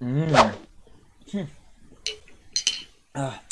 Mmm. Ah,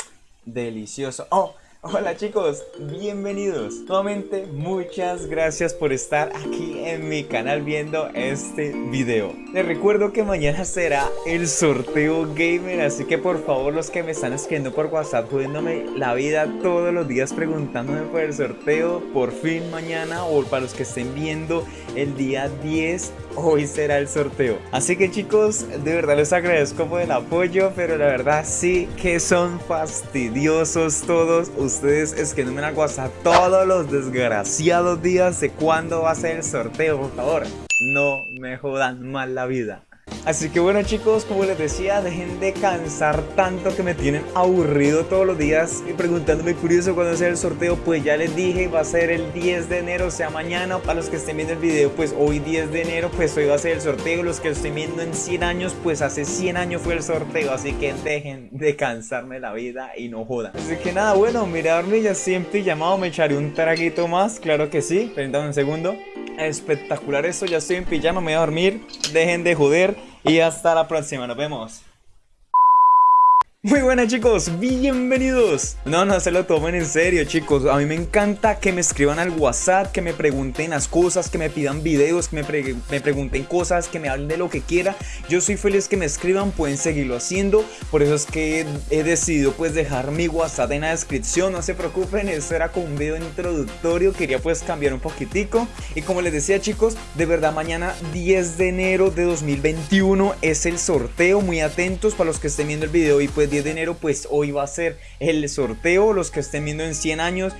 delicioso. Oh, Hola chicos, bienvenidos. Nuevamente muchas gracias por estar aquí en mi canal viendo este video. Les recuerdo que mañana será el sorteo gamer Así que por favor los que me están escribiendo por whatsapp Jodiéndome la vida todos los días preguntándome por el sorteo Por fin mañana o para los que estén viendo el día 10 Hoy será el sorteo. Así que chicos, de verdad les agradezco por el apoyo Pero la verdad sí que son fastidiosos todos escribiéndome en el WhatsApp todos los desgraciados días de cuándo va a ser el sorteo, por favor. No me jodan mal la vida. Así que bueno chicos, como les decía, dejen de cansar tanto que me tienen aburrido todos los días y preguntándome curioso cuándo ser el sorteo, pues ya les dije, va a ser el 10 de enero, o sea mañana, para los que estén viendo el video, pues hoy 10 de enero, pues hoy va a ser el sorteo, los que lo estén viendo en 100 años, pues hace 100 años fue el sorteo, así que dejen de cansarme la vida y no jodan. Así que nada, bueno, miradme ya siempre llamado, me echaré un traguito más, claro que sí, permítanme un segundo. Espectacular esto, ya estoy en pijama, me voy a dormir, dejen de joder y hasta la próxima, nos vemos. Muy buenas chicos, bienvenidos. No, no se lo tomen en serio chicos. A mí me encanta que me escriban al WhatsApp Que me pregunten las cosas, que me pidan videos Que me, me pregunten cosas, que me hablen de lo que quiera. Yo soy feliz que me escriban, pueden seguirlo haciendo. Por eso es que he decidido pues dejar mi WhatsApp en la descripción. No se preocupen, esto era como un video introductorio. Quería pues cambiar un poquitico. Y como les decía chicos, de verdad mañana 10 de enero de 2021 Es el sorteo, muy atentos para los que estén viendo el video y pues 10 de enero pues hoy va a ser el sorteo, los que estén viendo en 100 años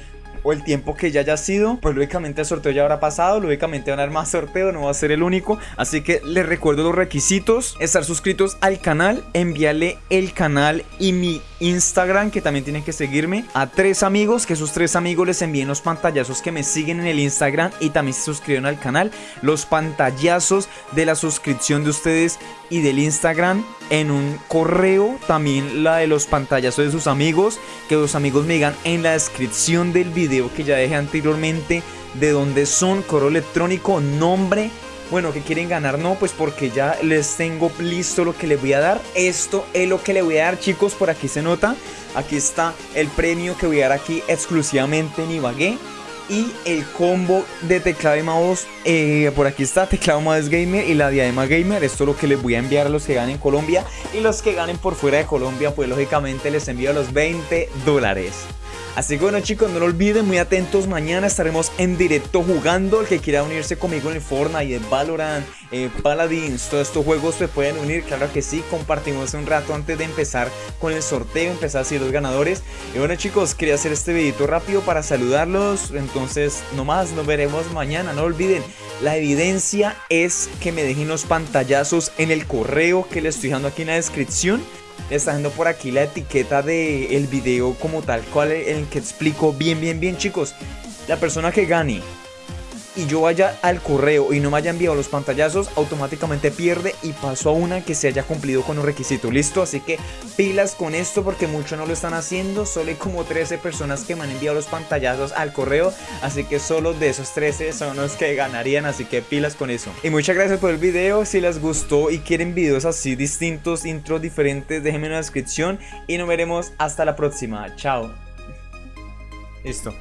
o el tiempo que ya haya sido, pues lógicamente el sorteo ya habrá pasado, lógicamente van a haber más sorteo, no va a ser el único, así que les recuerdo los requisitos, estar suscritos al canal, enviarle el canal y mi Instagram, que también tienen que seguirme, a tres amigos, que esos tres amigos les envíen los pantallazos que me siguen en el Instagram y también se suscriben al canal, los pantallazos de la suscripción de ustedes y del Instagram en un correo, también la de los pantallazos de sus amigos, que los amigos me digan en la descripción del video que ya dejé anteriormente de dónde son, correo electrónico, nombre, bueno, que quieren ganar? No, pues porque ya les tengo listo lo que les voy a dar. Esto es lo que le voy a dar, chicos. Por aquí se nota. Aquí está el premio que voy a dar aquí exclusivamente en Ibagué y el combo de teclado y mouse eh, por aquí está teclado mouse gamer y la diadema gamer esto es lo que les voy a enviar a los que ganen en Colombia y los que ganen por fuera de Colombia pues lógicamente les envío los 20 dólares Así que bueno chicos, no lo olviden, muy atentos, mañana estaremos en directo jugando. El que quiera unirse conmigo en el Fortnite, en Valorant, eh, Paladins, todos estos juegos se pueden unir, claro que sí. Compartimos un rato antes de empezar con el sorteo, empezar así los ganadores. Y bueno chicos, quería hacer este videito rápido para saludarlos. Entonces, nomás, nos veremos mañana, no olviden. La evidencia es que me dejen los pantallazos en el correo que les estoy dejando aquí en la descripción está dando por aquí la etiqueta del el video como tal cual en el que explico bien bien bien chicos. La persona que gane y yo vaya al correo y no me haya enviado los pantallazos, automáticamente pierde y paso a una que se haya cumplido con un requisito. ¿Listo? Así que pilas con esto porque muchos no lo están haciendo. Solo hay como 13 personas que me han enviado los pantallazos al correo. Así que solo de esos 13 son los que ganarían. Así que pilas con eso. Y muchas gracias por el video. Si les gustó y quieren videos así distintos, intros diferentes, déjenme en la descripción. Y nos veremos hasta la próxima. Chao. Listo.